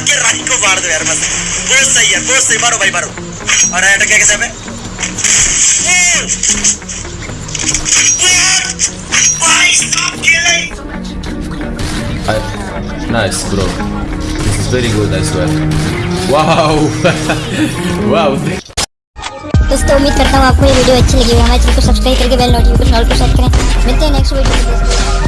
के रानी को मार दो यार बस बहुत सही है बहुत सही मारो भाई मारो और क्या कैसे हमें Nice, bro. This is very good, I swear. Wow! wow! दोस्तों उम्मीद करता हूँ आपको ये वीडियो अच्छी लगी होगी चैनल को सब्सक्राइब करके बेल नोटिफिकेशन ऑल को सेट करें मिलते हैं नेक्स्ट वीडियो में